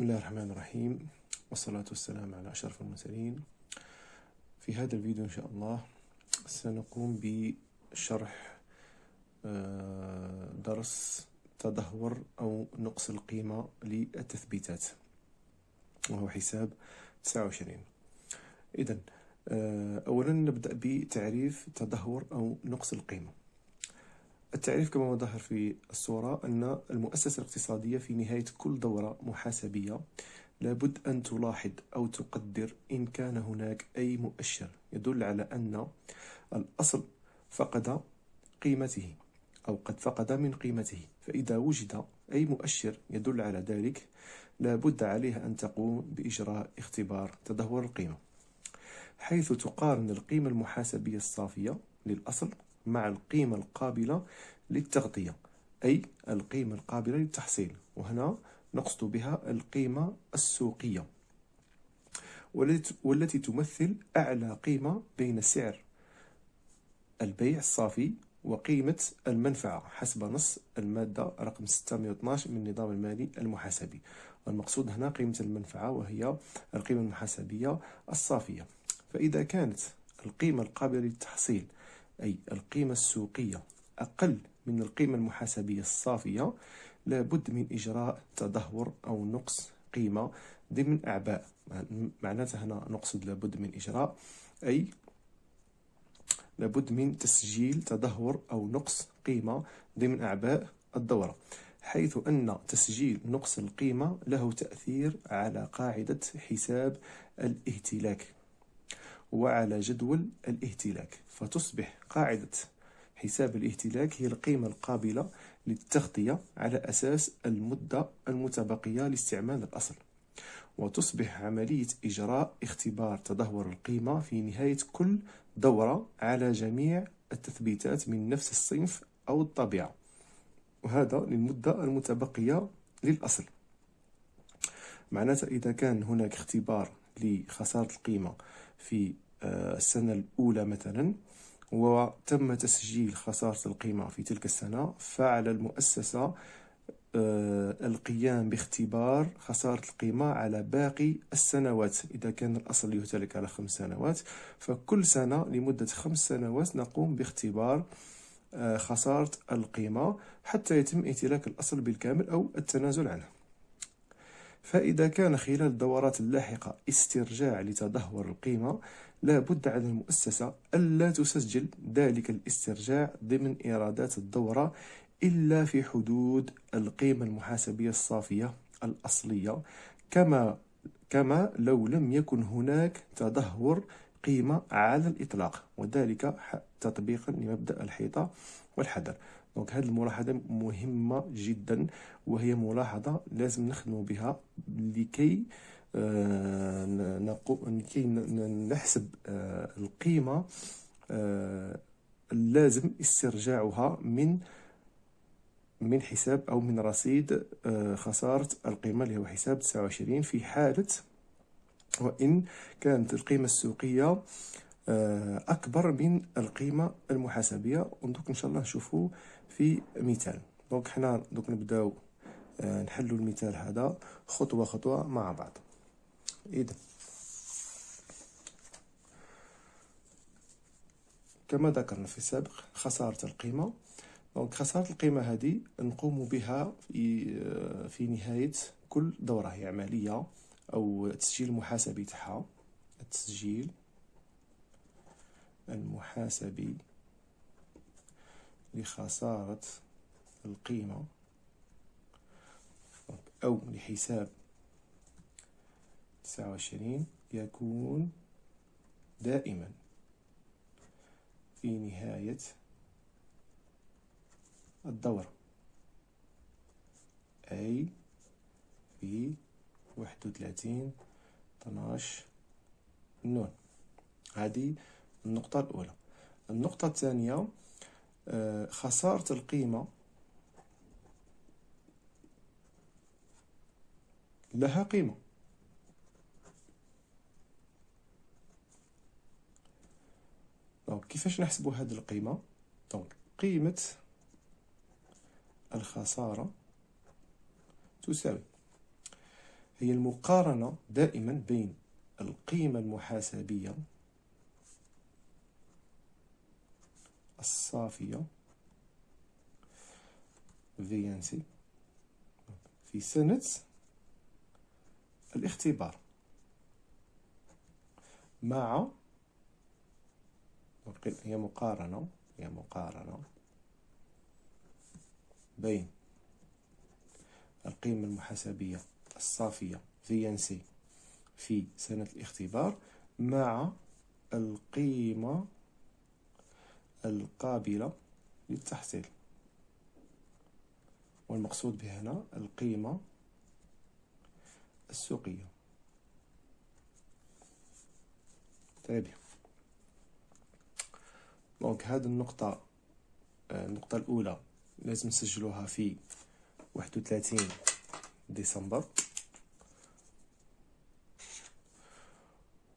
بسم الله الرحمن الرحيم. والصلاة والسلام على أشرف المرسلين. في هذا الفيديو إن شاء الله سنقوم بشرح آه، درس تدهور أو نقص القيمة للتثبيتات وهو حساب 29 إذا آه، أولا نبدأ بتعريف تدهور أو نقص القيمة. التعريف كما هو ظاهر في الصورة أن المؤسسة الاقتصادية في نهاية كل دورة محاسبية لابد أن تلاحظ أو تقدر إن كان هناك أي مؤشر يدل على أن الأصل فقد قيمته أو قد فقد من قيمته. فإذا وجد أي مؤشر يدل على ذلك لابد عليها أن تقوم بإجراء اختبار تدهور القيمة. حيث تقارن القيمة المحاسبية الصافية للأصل مع القيمة القابلة للتغطية أي القيمة القابلة للتحصيل. وهنا نقصد بها القيمة السوقية والتي تمثل أعلى قيمة بين سعر البيع الصافي وقيمة المنفعة حسب نص المادة رقم 612 من النظام المالي المحاسبي. والمقصود هنا قيمة المنفعة وهي القيمة المحاسبية الصافية. فإذا كانت القيمة القابلة للتحصيل أي القيمة السوقية أقل من القيمة المحاسبية الصافية لابد من إجراء تدهور أو نقص قيمة ضمن أعباء. معناتها هنا نقصد لابد من إجراء أي لابد من تسجيل تدهور أو نقص قيمة ضمن أعباء الدورة حيث أن تسجيل نقص القيمة له تأثير على قاعدة حساب الإهتلاك. وعلى جدول الإهتلاك فتصبح قاعدة حساب الإهتلاك هي القيمة القابلة للتغطية على أساس المدة المتبقية لاستعمال الأصل. وتصبح عملية إجراء اختبار تدهور القيمة في نهاية كل دورة على جميع التثبيتات من نفس الصنف أو الطبيعة. وهذا للمدة المتبقية للأصل. معناتها إذا كان هناك اختبار لخسارة القيمة في آه، السنة الأولى مثلا وتم تسجيل خسارة القيمة في تلك السنة. فعلى المؤسسة آه، القيام باختبار خسارة القيمة على باقي السنوات. إذا كان الأصل يهتلك على خمس سنوات فكل سنة لمدة خمس سنوات نقوم باختبار آه، خسارة القيمة حتى يتم امتلاك الأصل بالكامل أو التنازل عنه. فإذا كان خلال الدورات اللاحقة استرجاع لتدهور القيمة لا بد على المؤسسة ألا تسجل ذلك الاسترجاع ضمن إيرادات الدورة إلا في حدود القيمة المحاسبية الصافية الأصلية. كما كما لو لم يكن هناك تدهور قيمة على الإطلاق وذلك تطبيقا لمبدأ الحيطة والحذر. دونك هذه الملاحظة مهمة جدا وهي ملاحظة لازم نخدم بها لكي آه، لكي نحسب آه، القيمة آه، اللازم استرجاعها من من حساب أو من رصيد خسارة القيمة اللي هو حساب 29 في حالة وإن كانت القيمة السوقية أكبر من القيمة المحاسبية. ودوك إن شاء الله نشوفوا في مثال. دونك حنا دوك نبداو نحلو المثال هذا خطوة خطوة مع بعض. إذا. كما ذكرنا في السابق خسارة القيمة. donc خسارة القيمة هذه نقوم بها في في نهاية كل دورة هي عملية أو التسجيل المحاسبي تاعها. التسجيل. المحاسبي لخسارة القيمة أو لحساب تسعة وعشرين يكون دائما في نهاية الدورة. أي في واحد وثلاثين طناش نون. هذه النقطة الأولى. النقطة الثانية آه، خسارة القيمة لها قيمة. donc كيفاش نحسب هذه القيمة؟ donc قيمة الخسارة تساوي. هي المقارنة دائما بين القيمة المحاسبية الصافية. VNC في سنة الاختبار. مع. هي مقارنة. هي مقارنة. بين. القيمة المحاسبية. الصافية. VNC في سنة الاختبار. مع. القيمة القابلة للتحصيل. والمقصود بها هنا القيمة السوقية. طيب. دونك هذه النقطة النقطة الأولى لازم نسجلوها في واحد وثلاثين ديسمبر.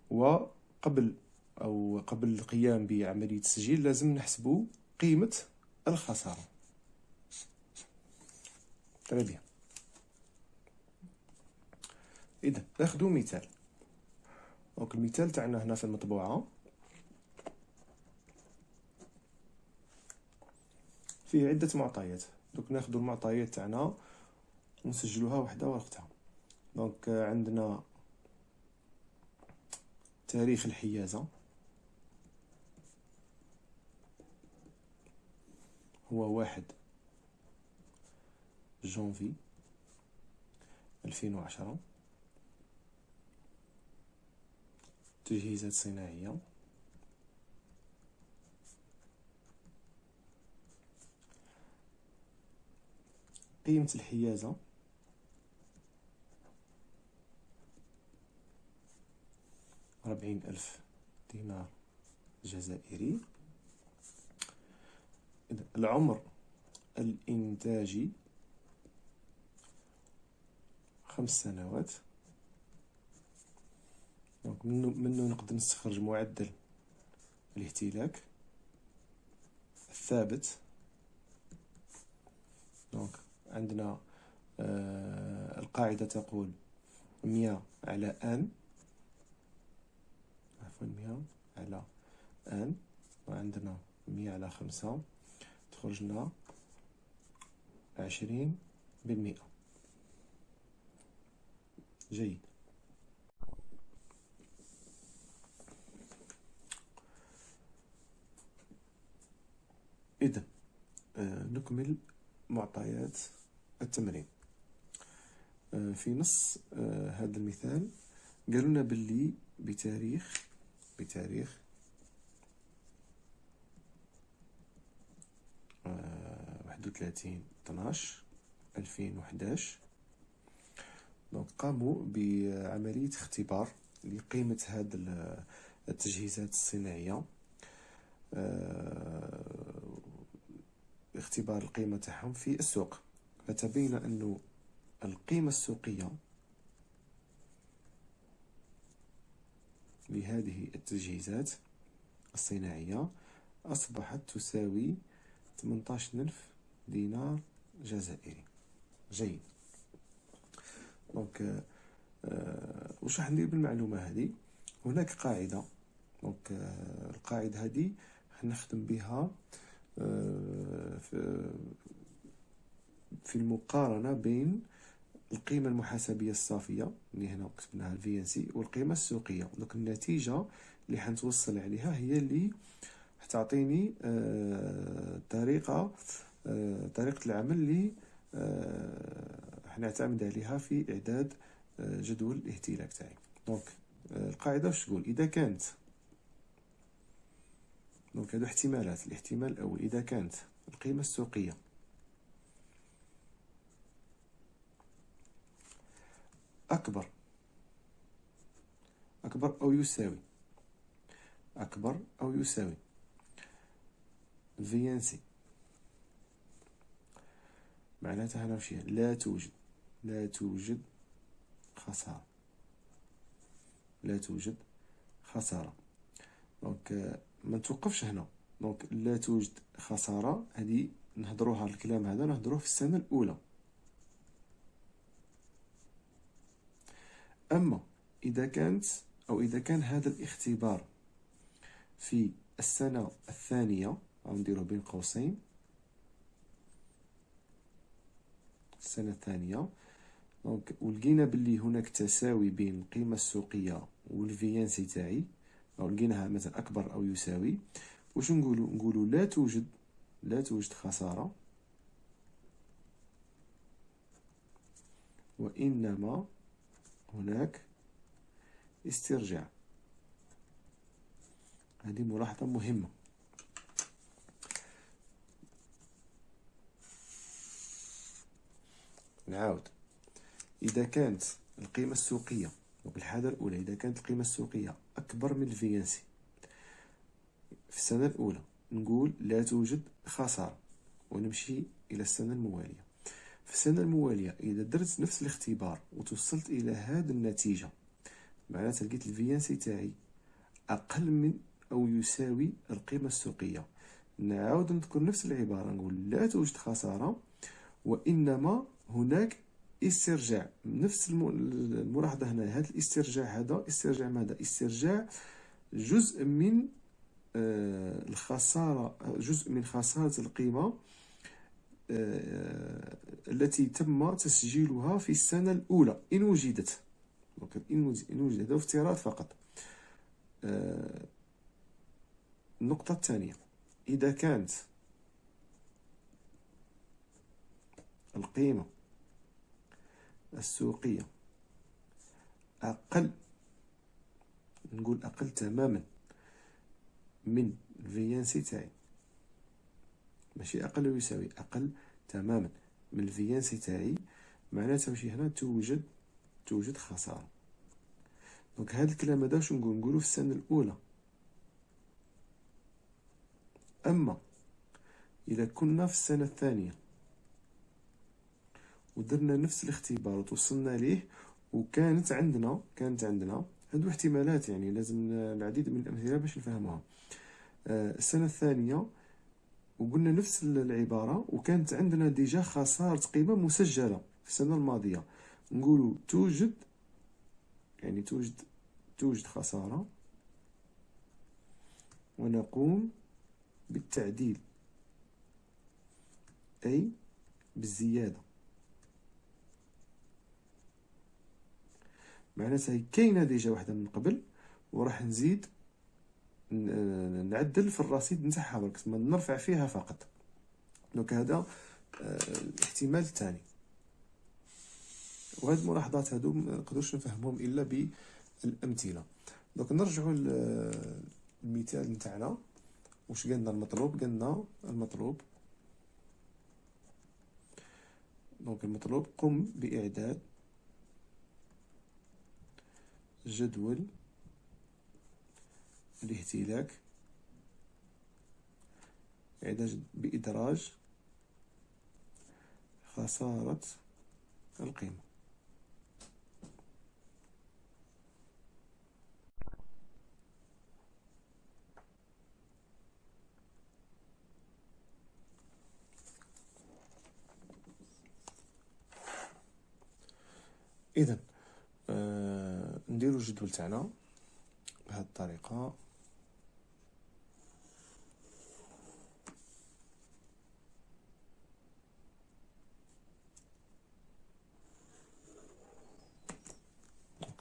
وقبل أو قبل القيام بعملية التسجيل لازم نحسبوا قيمة الخسارة. très bien. إذا ناخذ مثال. donc المثال تاعنا هنا في المطبوعة. فيه عدة معطيات. donc ناخذ المعطيات تاعنا ونسجلوها وحدة وقتها donc عندنا تاريخ الحيازة. هو واحد جونفي ألفين وعشرة تجهيزات صناعية قيمة الحيازة أربعين ألف دينار جزائري. العمر الإنتاجي خمس سنوات. donc منو, منو نقدر نستخرج معدل الاهتلاك الثابت. donc عندنا آه القاعدة تقول مية على ان عفوا مية على ان وعندنا مية على خمسة. تخرج لنا عشرين بالمئة. جيد. إذا آه نكمل معطيات التمرين. آه في نص آه هذا المثال قالوا لنا باللي بتاريخ بتاريخ واحد وثلاثين طناش ألفين وحداش. دونك قاموا بعملية اختبار لقيمة هاد التجهيزات الصناعية. اختبار القيمة تاعهم في السوق. فتبين أنه القيمة السوقية لهذه التجهيزات الصناعية أصبحت تساوي 18 ألف دينار جزائري. جيد. دونك آه واش راح ندير بالمعلومة هذه؟ هناك قاعدة. donc آه القاعدة هذه نخدم بها آه في, المقارنة بين القيمة المحاسبية الصافية اللي هنا كتبناها ال VNC والقيمة السوقية. donc النتيجة اللي حنتوصل عليها هي اللي تعطيني آه طريقة آه طريقة العمل اللي آه حنعتمد عليها في إعداد آه جدول الاهتلاك تاعي. donc القاعدة واش تقول؟ إذا كانت donc هادو احتمالات. الاحتمال الأول إذا كانت القيمة السوقية. أكبر أكبر أو يساوي. أكبر أو يساوي. سي معناتها وش لا توجد. لا توجد خسارة. لا توجد خسارة. donc ما نتوقفش هنا. donc لا توجد خسارة. هذه نهضروها الكلام هذا نهضروه في السنة الأولى. أما إذا كانت أو إذا كان هذا الاختبار في السنة الثانية غنديروه بين قوسين السنة الثانية. دونك ولقينا باللي هناك تساوي بين القيمة السوقية والفيانسي تاعي. أو لقيناها مثلا أكبر أو يساوي. واش نقولوا نقولوا لا توجد لا توجد خسارة. وإنما هناك استرجاع. هذه ملاحظة مهمة. نعاود. إذا كانت القيمة السوقية وبالحالة الأولى إذا كانت القيمة السوقية أكبر من الفيانسي في السنة الأولى نقول لا توجد خسارة ونمشي إلى السنة الموالية. في السنة الموالية إذا درت نفس الاختبار وتوصلت إلى هذه النتيجة معناتها لقيت الفيانسي تاعي أقل من أو يساوي القيمة السوقية. نعاود نذكر نفس العبارة نقول لا توجد خسارة وإنما هناك استرجاع. نفس الملاحظة هنا هذا الاسترجاع هذا استرجاع ماذا؟ استرجاع جزء من آه، الخسارة جزء من خسارة القيمة آه، التي تم تسجيلها في السنة الأولى. إن وجدت إن وجدت هذا افتراض فقط. آه، النقطة الثانية. إذا كانت القيمة السوقية. أقل نقول أقل تماما من الفيانسي تاعي. ماشي أقل ويساوي أقل تماما من الفيانسي تاعي. معناتها ماشي هنا توجد توجد خسارة. دونك هذا الكلام هذا واش نقول؟ نقولو في السنة الأولى. أما إذا كنا في السنة الثانية ودرنا نفس الاختبار وتوصلنا ليه وكانت عندنا كانت عندنا هادو احتمالات يعني لازم العديد من الأمثلة باش نفهموها آه، السنة الثانية وقلنا نفس العبارة وكانت عندنا déjà خسارة قيمة مسجلة في السنة الماضية. نقولوا توجد يعني توجد توجد خسارة ونقوم بالتعديل أي بالزيادة. معناتها كاينة déjà واحدة من قبل وراح نزيد نعدل في الرصيد نتاعها برك نرفع فيها فقط. donc هذا آه، الاحتمال الثاني. وهاد الملاحظات هادو ما نقدرش نفهمهم إلا بالأمثلة. donc نرجعوا للمثال نتاعنا. واش قالنا المطلوب؟ قالنا المطلوب. donc المطلوب قم بإعداد جدول الاهتلاك إعداد بإدراج خسارة القيمة. إذن نديرو الجدول تاعنا بهذه الطريقة.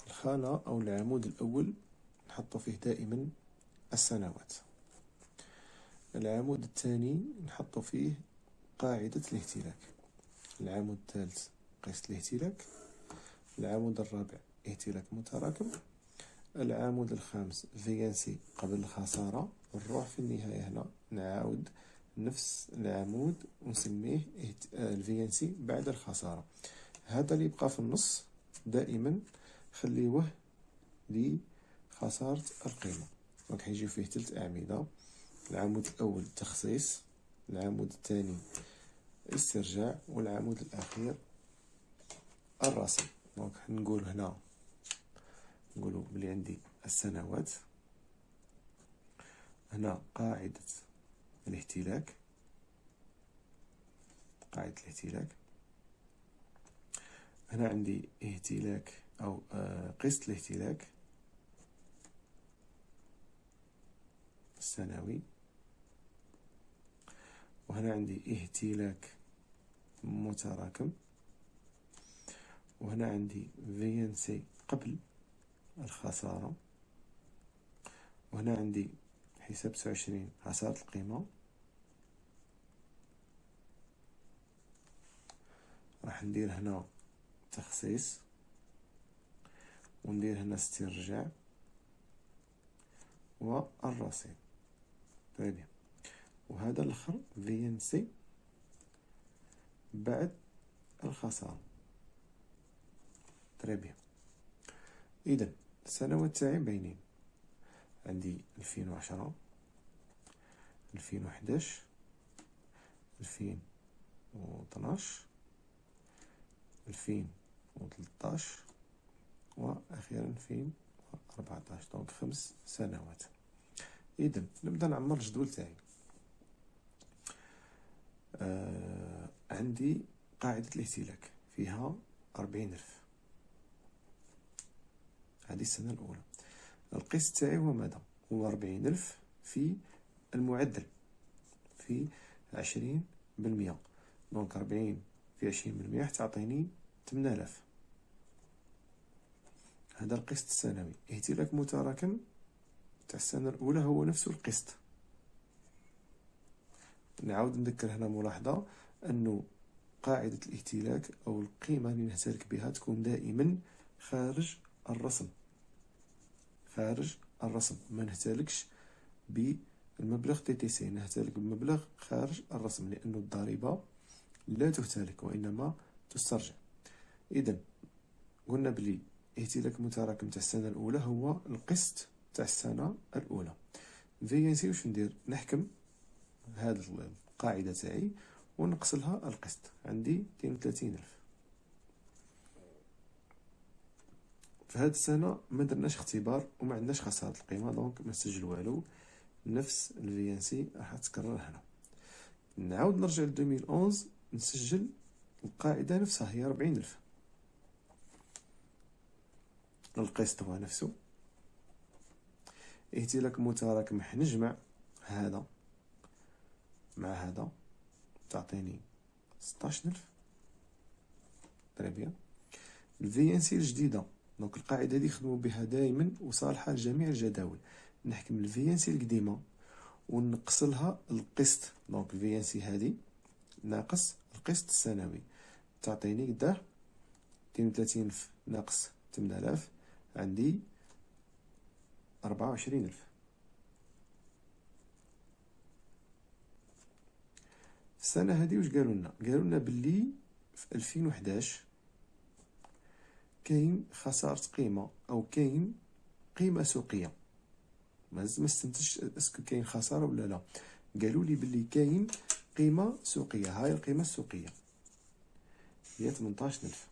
الخانة أو العمود الأول نحط فيه دائما السنوات. العمود الثاني نحط فيه قاعدة الاهتلاك. العمود الثالث قسط الاهتلاك. العمود الرابع اهتلاك متراكم. العمود الخامس VNC قبل الخسارة. نروح في النهاية هنا. نعاود نفس العمود ونسميه ال VNC بعد الخسارة. هذا اللي يبقى في النص دائما. خليوه لخسارة القيمة. donc حيجي فيه تلت أعمدة. العمود الأول تخصيص العمود الثاني استرجاع والعمود الأخير الرسم. دونك نقول هنا نقولوا بلي عندي السنوات. هنا قاعدة الاهتلاك قاعدة الاهتلاك هنا عندي اهتلاك أو آه، قسط الاهتلاك السنوي. وهنا عندي اهتلاك متراكم. وهنا عندي VNC قبل. الخسارة. وهنا عندي حساب تسعة وعشرين خسارة القيمة. راح ندير هنا تخصيص. وندير هنا استرجاع. والرصيد. طيب. وهذا الأخر في ان سي بعد الخسارة. بيان اذا السنوات تاعي باينين عندي ألفين وعشرة ألفين وحداش ألفين وطناش ألفين وثلطاش وأخيرا ألفين وأربعتاش. دونك خمس سنوات. إذا نبدأ نعمر الجدول تاعي. آه عندي قاعدة الاهتلاك فيها أربعين ألف. هذه السنة الأولى. القسط تاعي هو ماذا؟ هو أربعين ألف في المعدل في عشرين بالمية. دونك أربعين في عشرين بالمية تعطيني تمنالاف هذا القسط السنوي. اهتلاك متراكم تاع السنة الأولى هو نفس القسط. نعاود نذكر هنا ملاحظة أنه قاعدة الاهتلاك أو القيمة اللي نهتلك بها تكون دائما خارج الرسم. خارج الرسم. ما نهتلكش بالمبلغ TTC نهتلك بمبلغ خارج الرسم لأن الضريبة لا تهتلك وإنما تسترجع. إذا قلنا بلي اهتلاك متراكم تاع السنة الأولى هو القسط تاع السنة الأولى. VNC واش ندير؟ نحكم هاد القاعدة تاعي ونقص لها القسط. عندي 32 ألف. في هاد السنة ما درناش اختبار وما عندناش خسارة القيمة donc ما نسجل والو. نفس ال VNC راح تكرر هنا. نعاود نرجع ل 2011 نسجل القاعدة نفسها هي ربعين ألف. القسط هو نفسه. اهتلاك متراكم نجمع هذا مع هذا. تعطيني ستاش ألف. très bien. ال VNC الجديدة donc القاعدة دي خدمو بها دائما وصالحة لجميع الجداول. نحكم ال VNC القديمة ونقص لها القسط. donc ال VNC هادي ناقص القسط السنوي. تعطيني قداه اثنين وثلاثين ألف ناقص تمنالاف عندي أربعة وعشرين ألف. في السنة هادي واش قالوا لنا قالوا لنا بلي في ألفين وحداش كاين خسارة قيمة أو كاين قيمة سوقية. ما استنتجش est-ce que كاين خسارة ولا لا. قالوا لي بلي كاين قيمة سوقية. هاي القيمة السوقية. هي 18000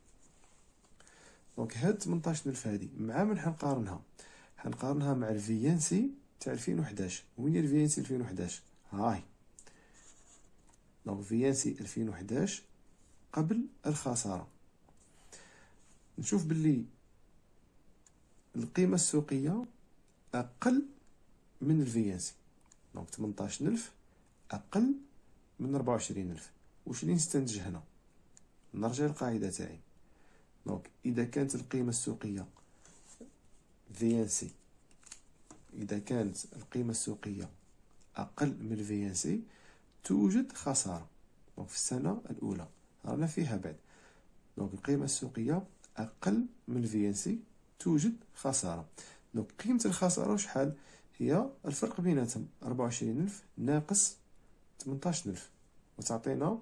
donc هاد 18000 هادي مع من حنقارنها؟ حنقارنها مع ال VNC تاع 2011 وين هي ال VNC 2011 هاي. donc VNC 2011 قبل الخسارة. نشوف باللي القيمة السوقية أقل من ال VNC donc 18000 أقل من 24000 واش اللي نستنتج هنا؟ نرجع للقاعدة تاعي. donc إذا كانت القيمة السوقية VNC إذا كانت القيمة السوقية أقل من ال VNC توجد خسارة. donc في السنة الأولى رانا فيها بعد. donc القيمة السوقية أقل من ال VNC توجد خسارة. donc قيمة الخسارة شحال؟ هي الفرق بيناتهم. ربعة وعشرين ألف ناقص تمنتاش ألف. وتعطينا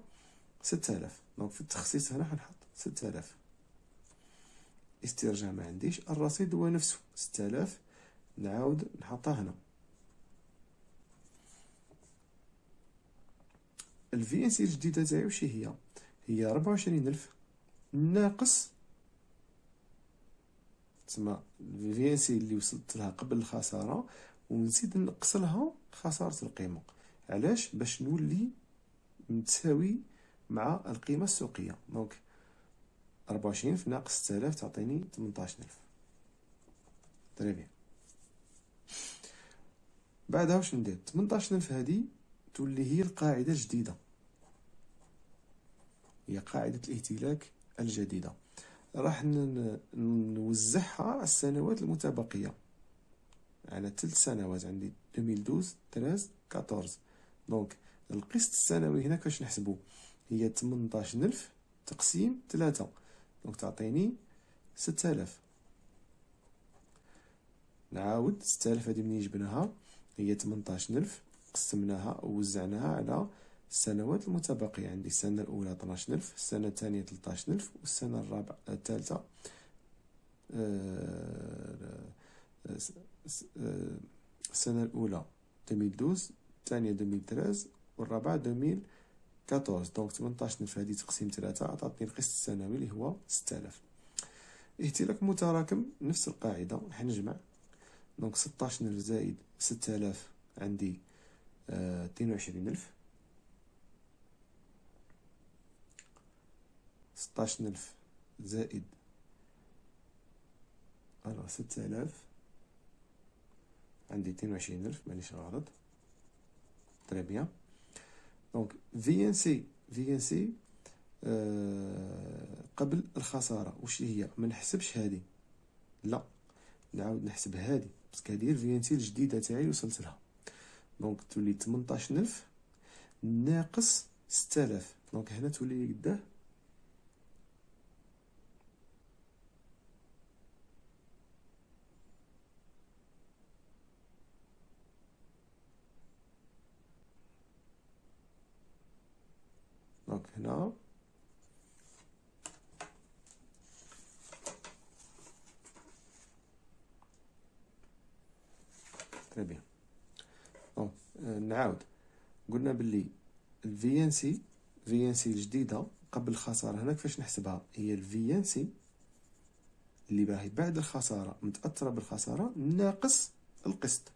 ستة آلاف. donc في التخصيص هنا حنحط ستة آلاف. استرجاع ما عنديش. الرصيد هو نفسه. ستة آلاف نعاود نحطها هنا. ال VNC الجديدة تاعي وش هي؟ هي ربعة وعشرين ألف ناقص تسمى سي اللي وصلت لها قبل الخسارة ونزيد نقص لها خسارة القيمة. علاش؟ باش نولي متساوي مع القيمة السوقية. donc 24 في ناقص 6000 تعطيني 18000 très bien بعدها واش ندير؟ 18000 هادي تولي هي القاعدة الجديدة. هي قاعدة الاهتلاك الجديدة. راح نوزعها على السنوات المتبقية. على ثلاث سنوات عندي 2012 13 14 donc القسط السنوي هنا كيفاش نحسبو؟ هي 18000 تقسيم 3 donc تعطيني 6000 نعاود 6000 هادي منين جبناها؟ هي 18000 قسمناها ووزعناها على السنوات المتبقية عندي. السنة الأولى 12000 السنة الثانية 13000 والسنة الرابعة آه، الثالثة آه، آه، السنة الأولى 2012 الثانية 2013 والرابعة 2014 donc 18000 هذه تقسيم ثلاثة عطاتني القسط السنوي اللي هو 6000 اهتلاك متراكم نفس القاعدة راح نجمع. donc 16000 زائد 6000 عندي 22000 ستاشر ألف زائد alors ست آلاف عندي اثنين وعشرين ألف مانيش غلط تري بيان دونك في ان سي في ان سي قبل الخسارة واش هي؟ منحسبش هادي لا نعاود نحسب هادي parce que هادي هي ال VNC الجديدة تاعي وصلت لها donc تولي تمنطاش ألف ناقص ستالاف donc هنا تولي قداه نعاود قلنا باللي ال VNC VNC الجديدة قبل الخسارة. هنا كيفاش نحسبها؟ هي ال VNC اللي باهي بعد الخسارة. متأثرة بالخسارة ناقص القسط.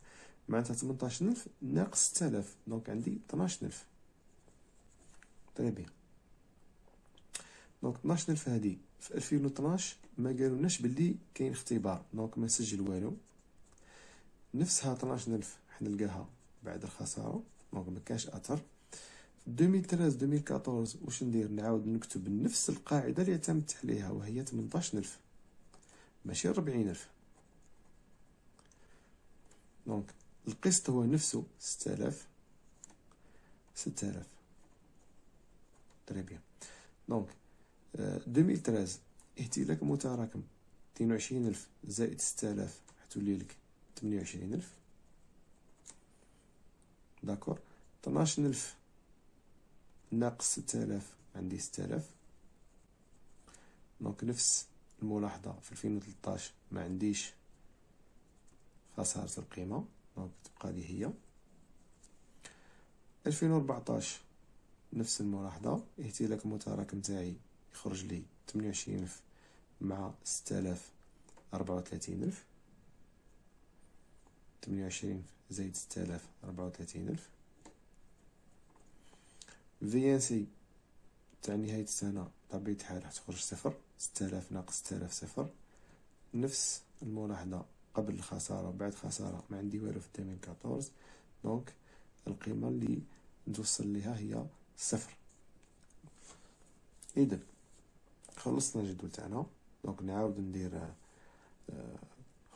معناتها 18000 ناقص 6000 donc عندي 12000 très bien donc 12000 هادي. في 2012 ما قالولناش باللي كاين اختبار. donc ما نسجل والو. نفسها 12000 حنلقاها بعد الخسارة. donc مكانش أثر. في 2013 2014 واش ندير؟ نعاود نكتب نفس القاعدة اللي اعتمدت عليها وهي 18000 ماشي 40000 donc القسط هو نفسه 6000 6000 très bien donc 2013 اهتلاك متراكم. 22000 زائد 6000 حتولي لك 28000 d'accord ألف ناقص ستالاف عندي ستالاف. donc نفس الملاحظة في الفين وتلطاش ما عنديش خسارة القيمة. donc تبقى لي هي. ألفين وربعطاش نفس الملاحظة. اهتلاك المتراكم تاعي. يخرج لي تمنية وعشرين ألف مع ستالاف أربعة وثلاثين ألف. تمنية وعشرين زائد ستة آلاف ربعة وثلاثين ألف. VNC تاع نهاية السنة بطبيعة الحال راح تخرج صفر ستة آلاف ناقص ستة آلاف صفر. نفس الملاحظة قبل الخسارة وبعد الخسارة ما عندي والو في التمرين quatorze donc القيمة اللي نتوصل ليها هي صفر. إذا خلصنا الجدول تاعنا. donc نعاود ندير آه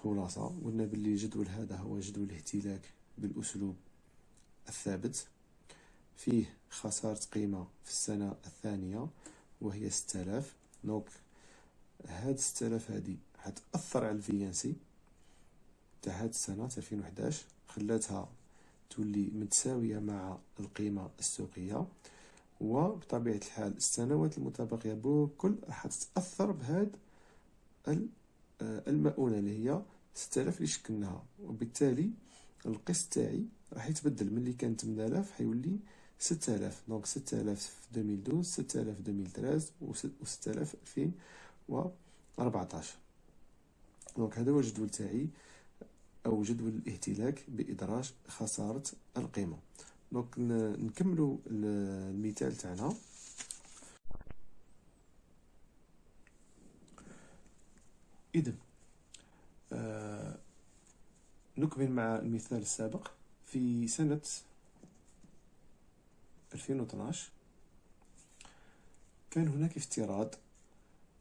خلاصة قلنا باللي الجدول هذا هو جدول الاهتلاك بالأسلوب الثابت. فيه خسارة قيمة في السنة الثانية وهي ستة آلاف. donc هاد ستة آلاف هادي حتأثر على ال VNC تاع هاد السنة تاع ألفين وحداش خلاتها تولي متساوية مع القيمة السوقية. وبطبيعة الحال السنوات المتبقية بكل راح تتأثر بهاد آه، المؤونة اللي هي 6000 اللي شكلناها. وبالتالي القسط تاعي راح يتبدل. ملي كان 8000 حيولي 6000 دونك 6000 في 2012 6000 في 2013 و 6000 في 2014 donc هذا هو الجدول تاعي أو جدول الاهتلاك بإدراج خسارة القيمة. donc نكملوا المثال تاعنا. إذا آه نكمل مع المثال السابق. في سنة 2012 كان هناك افتراض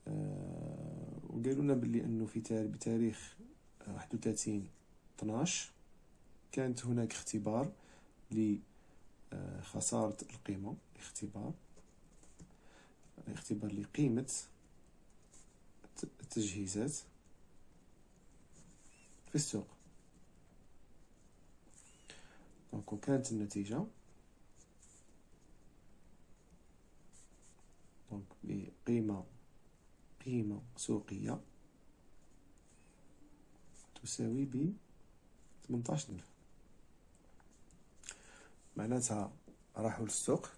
آه وقالوا لنا باللي أنه في بتاريخ 31 12 كانت هناك اختبار لخسارة القيمة اختبار اختبار لقيمة التجهيزات في السوق. دونك وكانت النتيجة donc بقيمة قيمة سوقية تساوي ب 18000 معناتها راحوا للسوق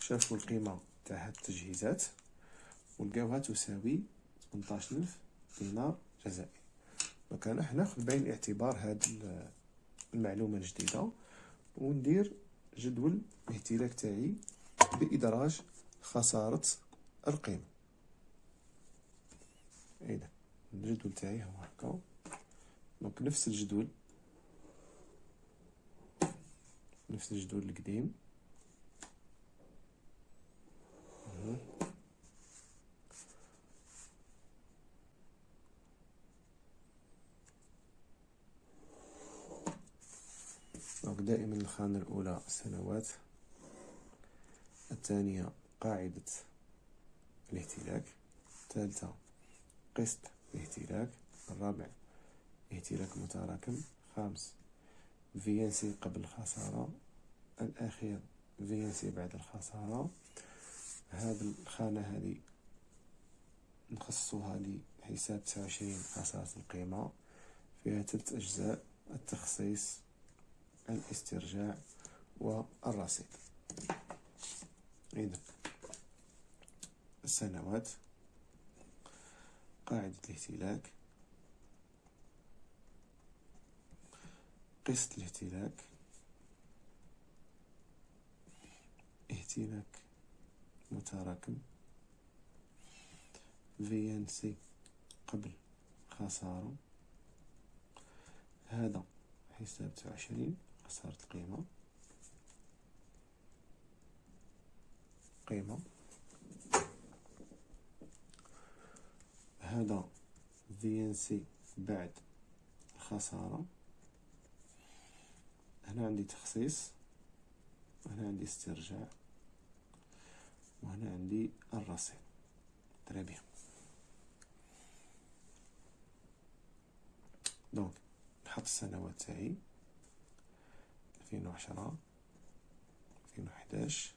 شافوا القيمة تاع هاد التجهيزات ولقاوها تساوي 18000 دينار جزائري donc أنا ناخذ بعين الاعتبار هاد المعلومة الجديدة وندير جدول الاهتلاك تاعي بإدراج خسارة القيمة. إذا الجدول تاعي هو هكا. دونك نفس الجدول نفس الجدول القديم. دائما الخانة الأولى سنوات الثانية قاعدة الاهتلاك الثالثة قسط الاهتلاك الرابع اهتلاك متراكم خامس فينسي قبل الخسارة الأخير فينسي بعد الخسارة. هذه الخانة هذه نخصصها لحساب تسعة وعشرين خسارة القيمة. فيها ثلاث أجزاء التخصيص الاسترجاع والرصيد. إذا السنوات قاعدة الاهتلاك قسط الاهتلاك اهتلاك متراكم في قبل خسارة هذا حساب عشرين. خسارة القيمة قيمة. هذا في بعد الخسارة هنا عندي تخصيص. وهنا عندي استرجاع. وهنا عندي الرصيد. très bien donc نحط السنوات تاعي. ألفين وعشرة ألفين وحداش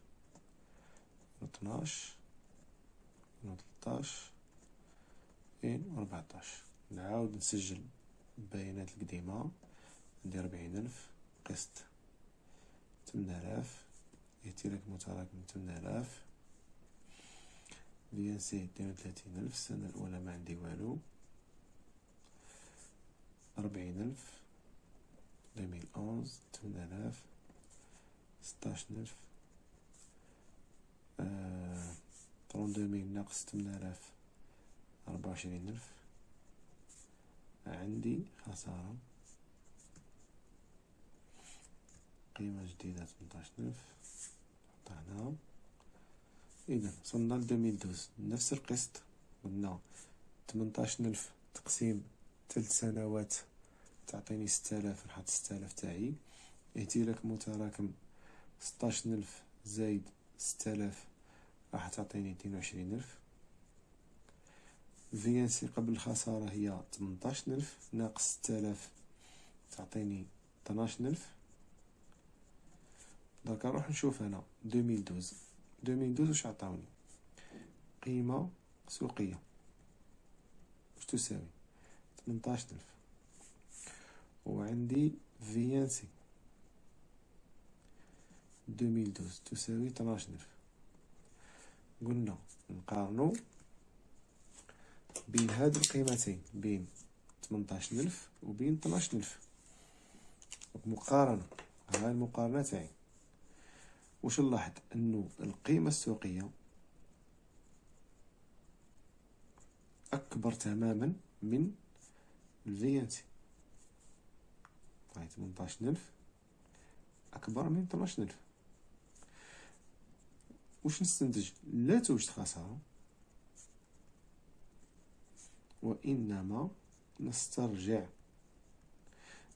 ألفين وطناش ألفين وتلطاش ألفين وربعطاش نعاود نسجل البيانات القديمة. عندي ربعين ألف قسط تمنالاف. اهتلاك متراكم تمنالاف. VNC اثنين وثلاثين ألف السنة الأولى ما عندي والو. أربعين ألف. deux mille onze ستاش ألف trente-deux mille ناقص تمنالاف أربعة وعشرين ألف عندي خسارة. قيمة جديدة تمنتاش ألف حطها إذا وصلنا ل deux mille douze نفس القسط. قلنا تمنتاش ألف تقسيم تلت سنوات تعطيني ستالاف نحط ستالاف تاعي. اهتلاك متراكم ستاش ألف زايد ستالاف راح تعطيني اثنين وعشرين ألف. VNC قبل الخسارة هي تمنتاش ألف ناقص ستالاف تعطيني طناش ألف. donc نروح نشوف هنا 2012 2012 واش عطاوني؟ قيمة سوقية. واش تساوي؟ 18000 وعندي VNC 2012 تساوي 12000 قلنا نقارنو بين هاد القيمتين بين 18000 وبين 12000 مقارنة. ها المقارنة تاعي واش نلاحظ؟ انه القيمة السوقية أكبر تماما من الفي هاي 18000 أكبر من 12000 واش نستنتج؟ لا توجد خسارة. وإنما نسترجع.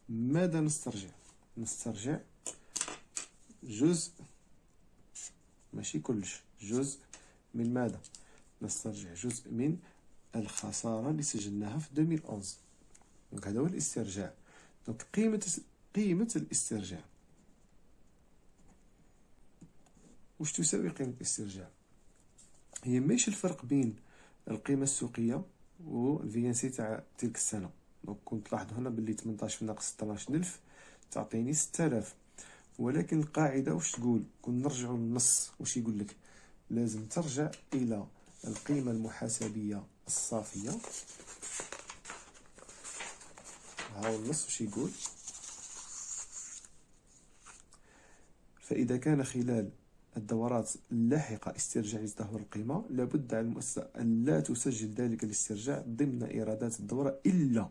ماذا نسترجع؟ نسترجع جزء ماشي كلش جزء من ماذا؟ نسترجع جزء من الخسارة اللي سجلناها في 2011 دونك هذا هو الاسترجاع. قيمة قيمة الاسترجاع. واش تساوي قيمة الاسترجاع؟ هي ماشي الفرق بين القيمة السوقية و ال VNC تاع تلك السنة. donc كنت تلاحظوا هنا باللي 18 ناقص 16000 تعطيني 6000 ولكن القاعدة واش تقول؟ كون نرجعوا للنص واش يقول لك؟ لازم ترجع إلى القيمة المحاسبية الصافية. هاو النص واش يقول. فإذا كان خلال الدورات اللاحقة استرجاع لتدهور القيمة لابد على المؤسسة أن لا تسجل ذلك الاسترجاع ضمن إيرادات الدورة إلا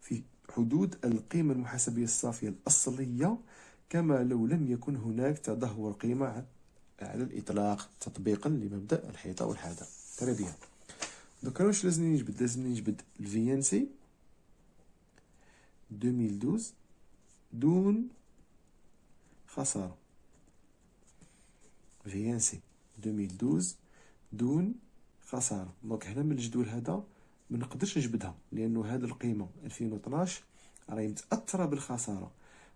في حدود القيمة المحاسبية الصافية الأصلية كما لو لم يكن هناك تدهور قيمة على الإطلاق تطبيقا لمبدأ الحيطة والحذر. très bien دوكا واش لازمني نجبد؟ لازمني نجبد ال VNC 2012 دون خسارة VNC 2012 دون خسارة donc هنا من الجدول هذا ما نقدرش نجبدها لأنه هذه القيمة. 2012 راهي متأثرة بالخسارة.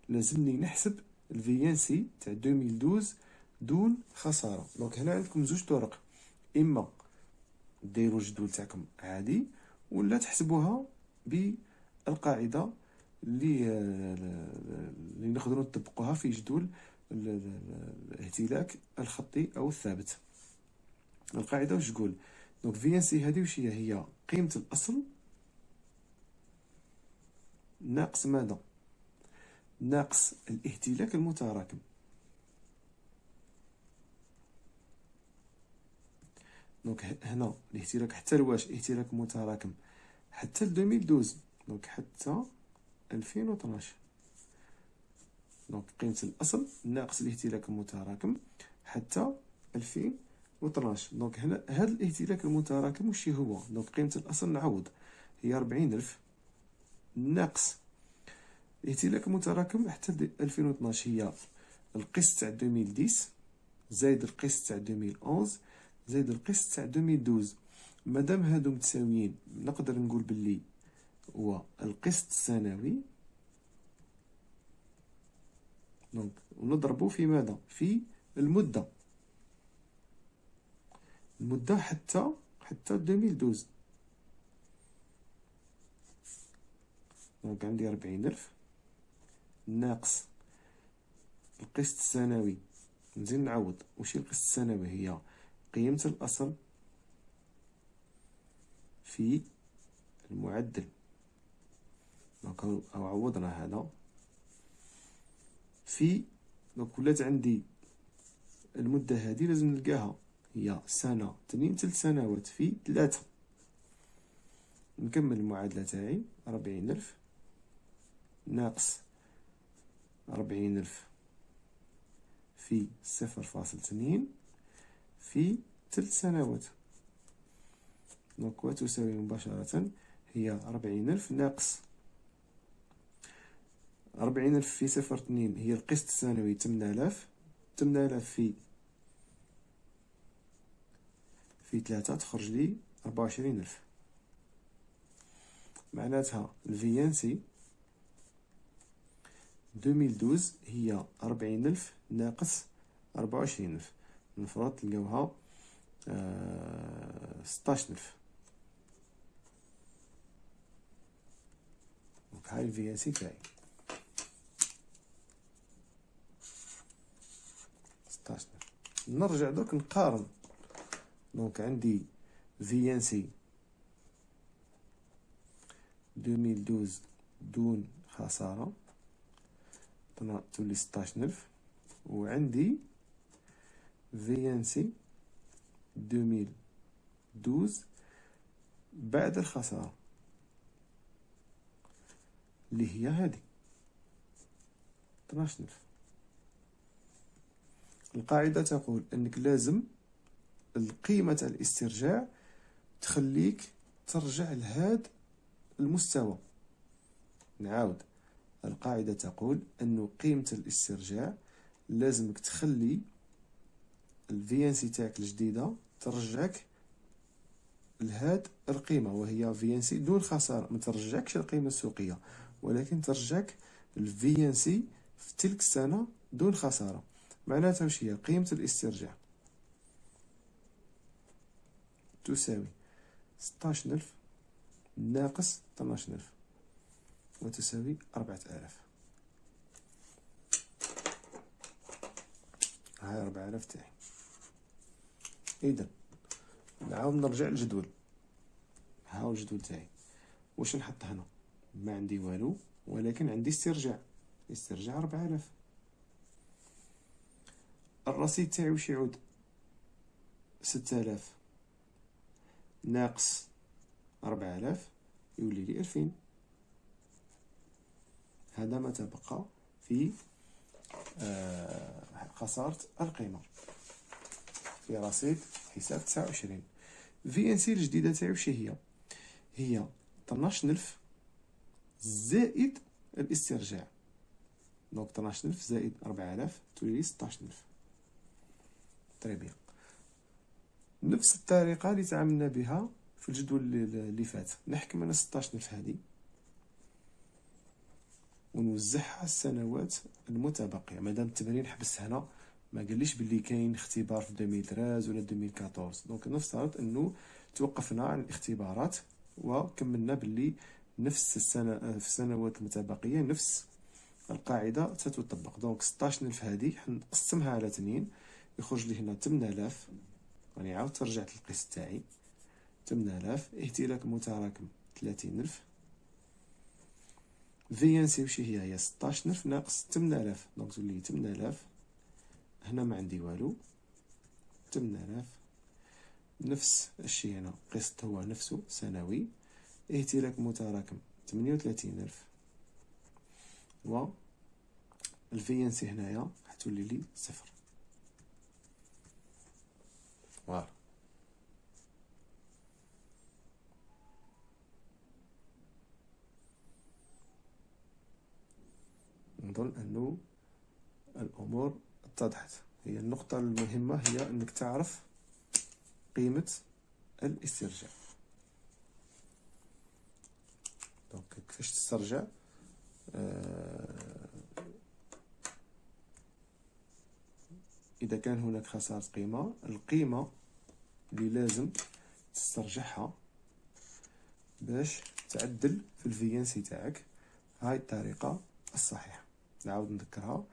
لازمني نحسب ال VNC تاع 2012 دون خسارة donc هنا عندكم زوج طرق. إما ديروا الجدول تاعكم عادي ولا تحسبوها بالقاعدة اللي اللي نقدروا نطبقوها في جدول الاهتلاك الخطي أو الثابت. القاعدة واش تقول؟ donc VNC هذه واش هي؟ هي قيمة الأصل ناقص ماذا؟ ناقص الاهتلاك المتراكم. donc هنا الاهتلاك حتى لواش اهتلاك متراكم؟ حتى ل 2012 donc حتى 2012 donc قيمة الأصل ناقص الاهتلاك المتراكم حتى 2012 donc هنا هذا الاهتلاك المتراكم وش هو؟ donc قيمة الأصل نعوض هي 40000 ناقص الاهتلاك المتراكم حتى 2012 هي القسط تاع 2010 زايد القسط تاع 2011 زايد القسط تاع 2012 مادام هادو متساويين نقدر نقول باللي هو القسط السنوي دونك ونضربو في ماذا؟ في المدة. المدة حتى حتى 2012 donc عندي ربعين ألف. ناقص القسط السنوي نزيد نعوض. وشي القسط السنوي هي قيمة الأصل في المعدل. donc عوضنا هذا. في دونك ولات عندي المدة هذه لازم نلقاها. هي سنة تنين تلت سنوات في ثلاثة. نكمل المعادلة تاعي. ربعين ألف. ناقص ربعين ألف في صفر فاصل تنين في ثلاث سنوات. دونك وتساوي مباشرة. هي ربعين ألف ناقص ربعين ألف في صفر اثنين هي القسط السنوي تمنالاف تمنالاف في في ثلاثة تخرج لي ربعة وعشرين ألف. معناتها ال VNC deux mille douze هي ربعين ألف ناقص ربعة وعشرين ألف. المفروض تلقاوها آه ستاش ألف. هاي ال VNC تاعي 16 نرجع دوك نقارن. donc عندي VNC 2012 دون خسارة. تولي ستاش ألف وعندي VNC 2012 بعد الخسارة. اللي هي هذه 12000 القاعدة تقول أنك لازم القيمة الاسترجاع تخليك ترجع لهذا المستوى. نعاود. القاعدة تقول أن قيمة الاسترجاع لازمك تخلي ال VNC تاعك الجديدة ترجعك لهاد القيمة وهي VNC دون خسارة. ما ترجعكش القيمة السوقية ولكن ترجعك ال VNC في تلك السنة دون خسارة. معناتها واش هي قيمة الاسترجاع؟ تساوي ستاش ألف ناقص طناش ألف وتساوي أربعة آلاف. هاي أربعة آلاف تاعي. إذا نعاود نرجع للجدول. ها هو الجدول تاعي. واش نحط هنا؟ ما عندي والو ولكن عندي استرجاع. استرجاع ربعة آلاف. الرصيد تاعي واش يعود؟ ستة آلاف. ناقص ربعة آلاف يولي لي ألفين. هذا ما تبقى في آه، خسارة القيمة. في رصيد حساب تسعة وعشرين. VNC الجديدة تاعي وش هي؟ هي طناش ألف زائد الاسترجاع. donc ألف زائد ربعة آلاف تولي ستاش ألف très bien نفس الطريقة اللي تعاملنا بها في الجدول اللي فات. نحكم أنا ستاش ألف هادي ونوزعها السنوات المتبقية. مادام التمرين حبس هنا ما قاليش باللي كاين اختبار في 2013 ولا 2014 donc نفترض إنه توقفنا عن الاختبارات وكملنا باللي نفس السنة في السنوات المتبقية نفس القاعدة تتطبق. donc 16000 هذه حنقسمها على اثنين. يخرج لي هنا 8000 راني عاود رجعت للقسط تاعي. 8000 اهتلاك متراكم 30000 VNC وشي هي هي 16000 ناقص 8000 donc تولي 8000 هنا ما عندي والو. 8000 نفس الشيء هنا قسط هو نفسه سنوي. اهتلاك متراكم 38000 و ال VNC هنايا حتولي لي صفر. voilà نظن أنه الأمور اتضحت. هي النقطة المهمة هي أنك تعرف قيمة الاسترجاع. دونك كيفاش تسترجع؟ آه إذا كان هناك خسارة قيمة القيمة اللي لازم تسترجعها باش تعدل في ال VNC تاعك. هاي الطريقة الصحيحة. نعاود نذكرها.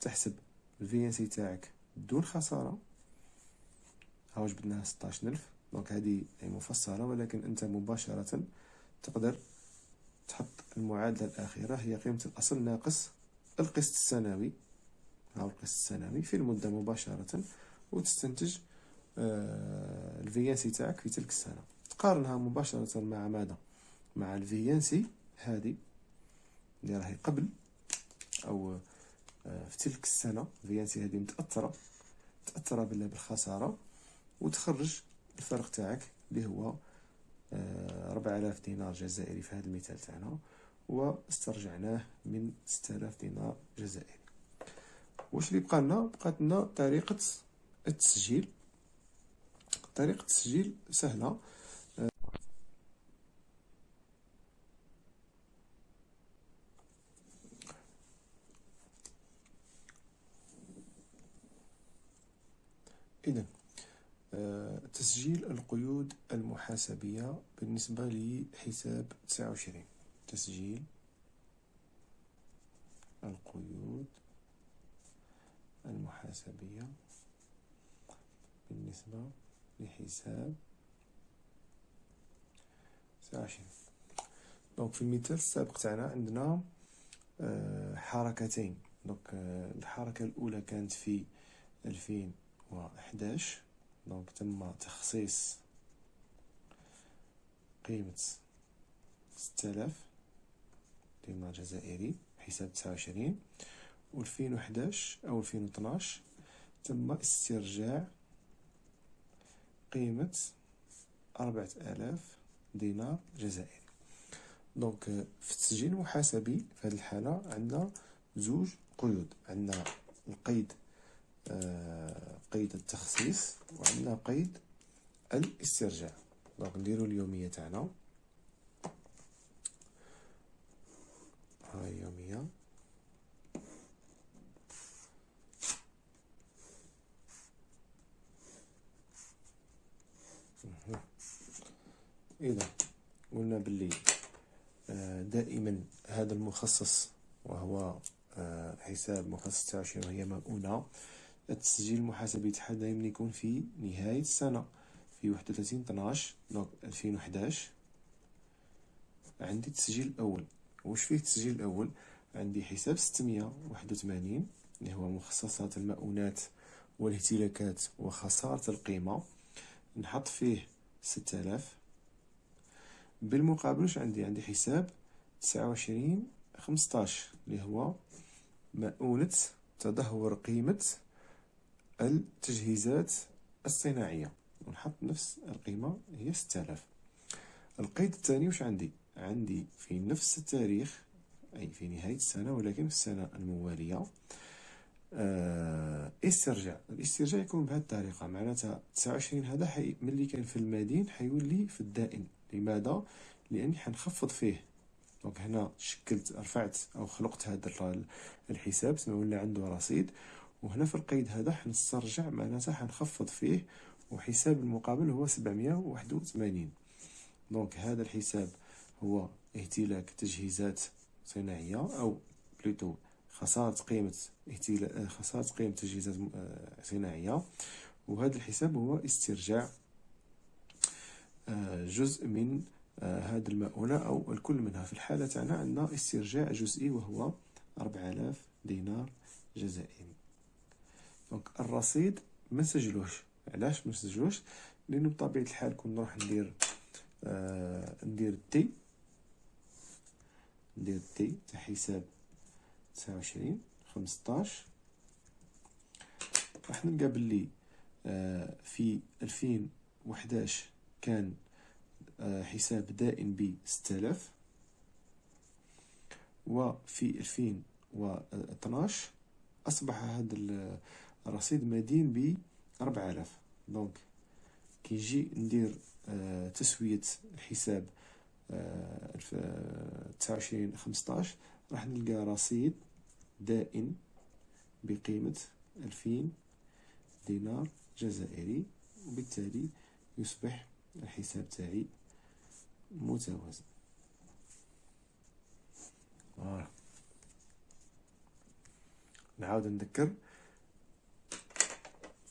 تحسب ال VNC تاعك بدون خسارة. هاو جبدناها ستاش ألف donc هذه مفصلة ولكن أنت مباشرة تقدر تحط المعادلة الأخيرة. هي قيمة الأصل ناقص القسط السنوي. القسط السنوي في المدة مباشرة وتستنتج آه الفيانسي تاعك في تلك السنة. تقارنها مباشرة مع ماذا؟ مع الفيانسي هذه اللي راهي قبل أو آه في تلك السنة. الفيانسي هذه متأثرة متأثرة بالخسارة وتخرج الفرق تاعك اللي هو آه، ربع آلاف دينار جزائري في هذا المثال تاعنا واسترجعناه من ستة آلاف دينار جزائري. واش اللي بقى لنا؟ بقات لنا طريقة التسجيل. طريقة التسجيل سهلة. إذا تسجيل القيود المحاسبية بالنسبة لحساب تسعة وعشرين. تسجيل القيود المحاسبية بالنسبة لحساب تسعة وعشرين donc في المثال السابق تاعنا عندنا حركتين. donc الحركة الأولى كانت في ألفين وحداش donc تم تخصيص قيمة ستة دينار جزائري حساب تسعة وعشرين. والفين وحداش أو ألفين وطناش تم استرجاع قيمة أربعة آلاف دينار جزائري. دونك في التسجيل المحاسبي في هذه الحالة عندنا زوج قيود. عندنا القيد آه قيد التخصيص وعندنا قيد الاسترجاع. دونك نديرو اليومية تاعنا. هاي يومية. إذا قلنا باللي آه، دائما هذا المخصص وهو آه، حساب مخصص تاع وهي مؤونة. التسجيل المحاسبي تاعها دائما يكون في نهاية السنة في واحد وثلاثين 12 دونك ألفين وحداش. عندي التسجيل الأول. واش فيه التسجيل الأول؟ عندي حساب ستمية واحد وثمانين اللي هو مخصصات المؤونات والاهتلاكات وخسارة القيمة. نحط فيه ستة آلاف. بالمقابل واش عندي عندي حساب تسعة وعشرين خمسطاش اللي هو مؤونة تدهور قيمة التجهيزات الصناعية. ونحط نفس القيمة هي ستة آلاف. القيد الثاني واش عندي؟ عندي في نفس التاريخ أي في نهاية السنة ولكن في السنة الموالية. آه استرجاع الاسترجاع يكون بهذه الطريقة. معناتها تسعة وعشرين هذا حي ملي كان في المدين حيولي في الدائن. لماذا؟ لأني حنخفض فيه. donc هنا شكلت رفعت أو خلقت هذا الحساب تما ولا عنده رصيد. وهنا في القيد هذا حنسترجع معناتها حنخفض فيه وحساب المقابل هو سبعمية وواحد وثمانين. donc هذا الحساب هو اهتلاك تجهيزات صناعية أو plutôt خسارة قيمة اهتلاك خسارة قيمة تجهيزات آه، صناعية. وهذا الحساب هو استرجاع جزء من آه، هذه المؤونة أو الكل منها. في الحالة تاعنا عندنا استرجاع جزئي وهو 4000 دينار جزائري. donc الرصيد ما نسجلوش علاش ما نسجلوش لأنه بطبيعة الحال كون نروح ندير آه ندير T ندير T تاع حساب تسعة وعشرين خمسطاش. راح نلقى بلي آه في ألفين وحداش كان آه، حساب دائن ب 6000 وفي 2012 أصبح هذا الرصيد مدين ب 4000 دونك كي نجي ندير آه، تسوية الحساب تسعة وعشرين خمسطاش راح نلقى رصيد دائن بقيمة ألفين دينار جزائري وبالتالي يصبح الحساب تاعي متوازن. آه. نعاود نذكر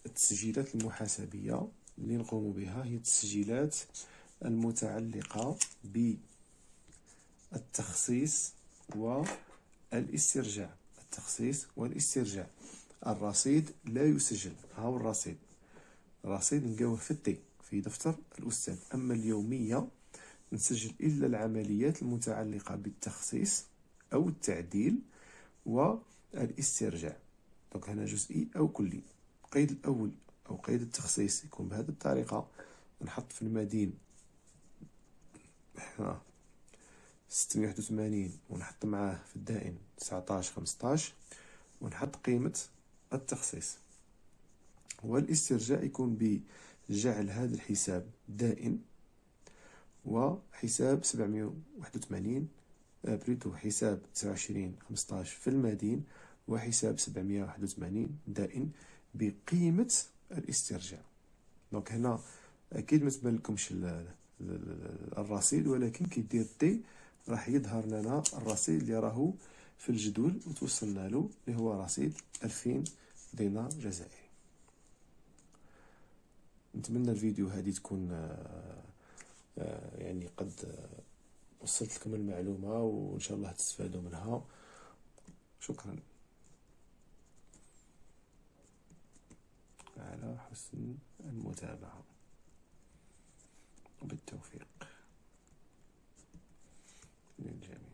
التسجيلات المحاسبية اللي نقوم بها. هي التسجيلات المتعلقة بالتخصيص والاسترجاع. التخصيص والاسترجاع. الرصيد لا يسجل. ها هو الرصيد؟ الرصيد نلقاوه في التي في دفتر الأستاذ. أما اليومية نسجل إلا العمليات المتعلقة بالتخصيص أو التعديل والاسترجاع. دونك هنا جزئي أو كلي. القيد الأول أو قيد التخصيص يكون بهذه الطريقة. نحط في المدين واحد وثمانين ونحط معاه في الدائن تسعطاش خمسطاش ونحط قيمة التخصيص. والاسترجاع يكون بجعل هذا الحساب دائن وحساب سبعمية واحد وثمانين بلوتو حساب تسعة وعشرين خمسطاش في المدين وحساب سبعمية واحد وثمانين دائن بقيمة الاسترجاع. donc هنا أكيد ما تبانلكمش الرصيد ولكن كي دير T راح يظهر لنا الرصيد اللي راهو في الجدول وتوصلنا له اللي هو رصيد ألفين دينار جزائري. نتمنى الفيديو هذه تكون آآ آآ يعني قد آه، وصلت لكم المعلومة وإن شاء الله تستفادوا منها. شكرا. على حسن المتابعة. وبالتوفيق للجميع.